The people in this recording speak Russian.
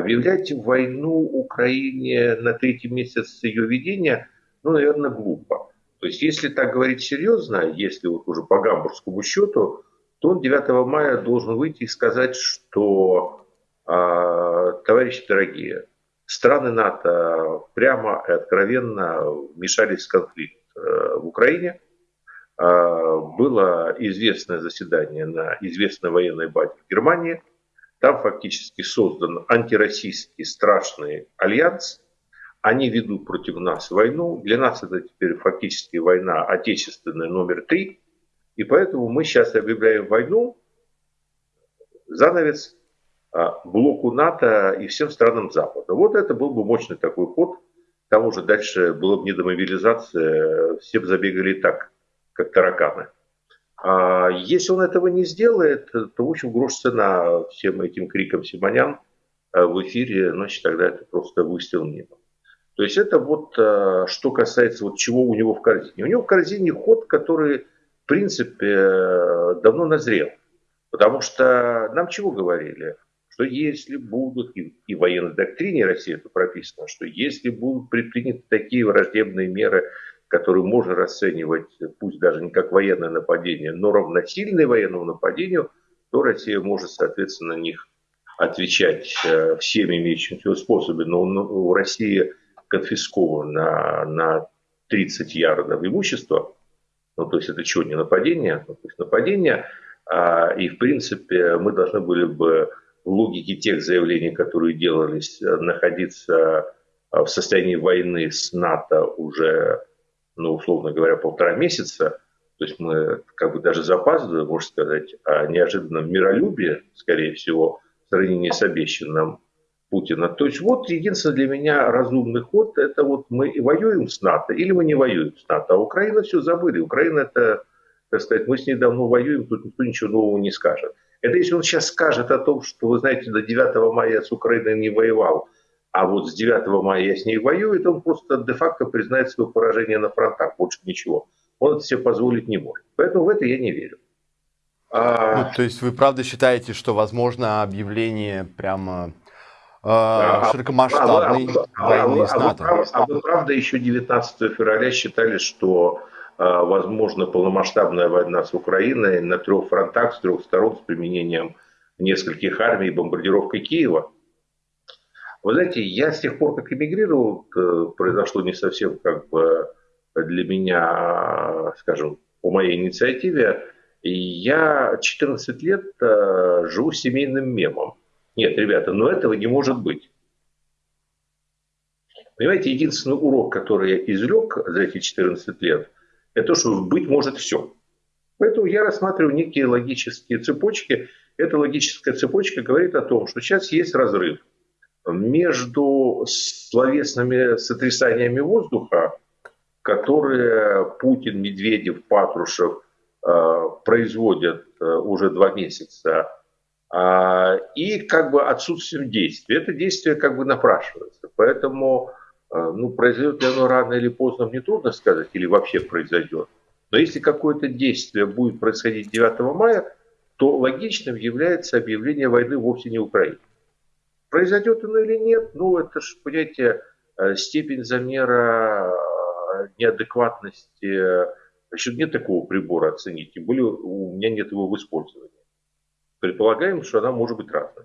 объявлять войну Украине на третий месяц ее ведения, ну, наверное, глупо. То есть, если так говорить серьезно, если вот уже по гамбургскому счету, то он 9 мая должен выйти и сказать, что, э, товарищи дорогие, страны НАТО прямо и откровенно вмешались в конфликт э, в Украине. Э, было известное заседание на известной военной базе в Германии. Там фактически создан антироссийский страшный альянс. Они ведут против нас войну. Для нас это теперь фактически война отечественная номер три. И поэтому мы сейчас объявляем войну, занавес, а, блоку НАТО и всем странам Запада. Вот это был бы мощный такой ход. К тому же дальше было бы не демобилизация, все бы забегали так, как тараканы. А если он этого не сделает, то, в общем, грош цена всем этим крикам Симонян а, в эфире, значит, тогда это просто выстрел небо. То есть это вот а, что касается вот чего у него в корзине. У него в корзине ход, который, в принципе, давно назрел. Потому что нам чего говорили? что если будут, и, и в военной доктрине России это прописано, что если будут предприняты такие враждебные меры, которые можно расценивать, пусть даже не как военное нападение, но равносильное военному нападению, то Россия может, соответственно, на них отвечать э, всеми имеющимися способами. Но у России конфисковано на 30 ярдов имущества, ну, то есть это что, не нападение? Ну, то есть нападение, а, и, в принципе, мы должны были бы в логике тех заявлений, которые делались, э, находиться э, в состоянии войны с НАТО уже, ну, условно говоря, полтора месяца. То есть мы как бы даже запаздываем, можно сказать, о неожиданном миролюбии, скорее всего, в сравнении с обещанным Путина. То есть вот единственный для меня разумный ход, это вот мы воюем с НАТО или мы не воюем с НАТО. А Украина все забыли. Украина это, так сказать, мы с ней давно воюем, тут никто ничего нового не скажет. Это если он сейчас скажет о том, что, вы знаете, до 9 мая с Украиной не воевал, а вот с 9 мая я с ней воюю, это он просто де-факто признает свое поражение на фронтах, больше ничего. Он это себе позволить не может. Поэтому в это я не верю. А... Ну, то есть вы правда считаете, что возможно объявление прямо э, а, широкомасштабной а, а, войны а, с НАТО? А вы, а вы правда еще 19 февраля считали, что а, возможно полномасштабная война с Украиной на трех фронтах, с трех сторон, с применением нескольких армий и бомбардировкой Киева. Вы знаете, я с тех пор, как эмигрировал, произошло не совсем как бы для меня, скажем, по моей инициативе, я 14 лет э, живу семейным мемом. Нет, ребята, но этого не может быть. Понимаете, единственный урок, который я извлек за эти 14 лет – это то, что быть может все. Поэтому я рассматриваю некие логические цепочки. Эта логическая цепочка говорит о том, что сейчас есть разрыв между словесными сотрясаниями воздуха, которые Путин, Медведев, Патрушев э, производят э, уже два месяца, э, и как бы отсутствием действия. Это действие как бы напрашивается. Поэтому а, ну, произойдет ли оно рано или поздно, мне трудно сказать, или вообще произойдет. Но если какое-то действие будет происходить 9 мая, то логичным является объявление войны вовсе не Украине. Произойдет оно или нет, ну это же, понимаете, э, степень замера э, неадекватности, еще нет такого прибора оценить, тем более у меня нет его в использовании. Предполагаем, что она может быть разной.